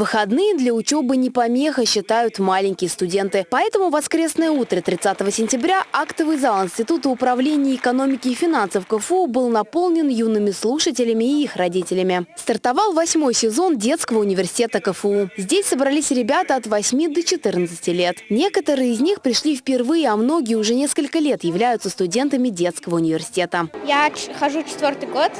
Выходные для учебы не помеха, считают маленькие студенты. Поэтому воскресное утро 30 сентября актовый зал Института управления экономики и финансов КФУ был наполнен юными слушателями и их родителями. Стартовал восьмой сезон детского университета КФУ. Здесь собрались ребята от 8 до 14 лет. Некоторые из них пришли впервые, а многие уже несколько лет являются студентами детского университета. Я хожу четвертый год.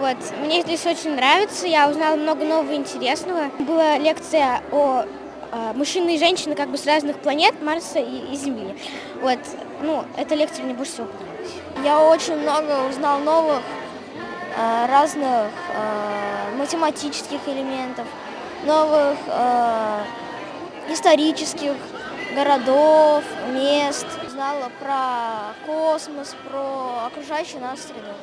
Вот. Мне здесь очень нравится, я узнала много нового интересного. Была лекция о э, мужчины и женщины как бы с разных планет, Марса и, и Земли. Вот. Ну, эта лекция мне больше всего понравилась. Я очень много узнал новых э, разных э, математических элементов, новых исторических городов, мест. Узнала про космос, про окружающую нас среду.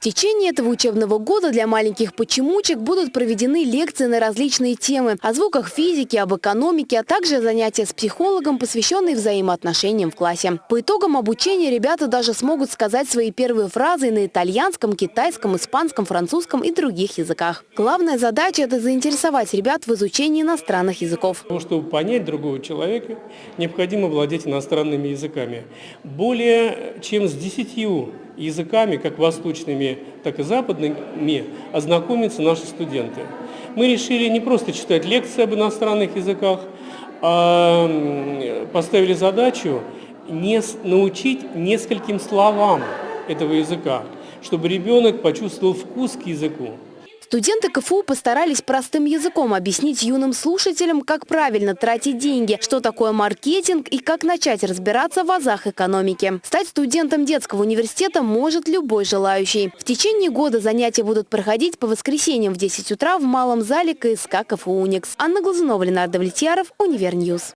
В течение этого учебного года для маленьких почемучек будут проведены лекции на различные темы о звуках физики, об экономике, а также занятия с психологом, посвященные взаимоотношениям в классе. По итогам обучения ребята даже смогут сказать свои первые фразы на итальянском, китайском, испанском, французском и других языках. Главная задача – это заинтересовать ребят в изучении иностранных языков. Чтобы понять другого человека, необходимо владеть иностранными языками. Более чем с десятью языками, как восточными, так и западными, ознакомятся наши студенты. Мы решили не просто читать лекции об иностранных языках, а поставили задачу не научить нескольким словам этого языка, чтобы ребенок почувствовал вкус к языку. Студенты КФУ постарались простым языком объяснить юным слушателям, как правильно тратить деньги, что такое маркетинг и как начать разбираться в азах экономики. Стать студентом детского университета может любой желающий. В течение года занятия будут проходить по воскресеньям в 10 утра в малом зале КСК КФУ «Уникс». Анна Глазунова, Ленардо Влетьяров, Универньюз.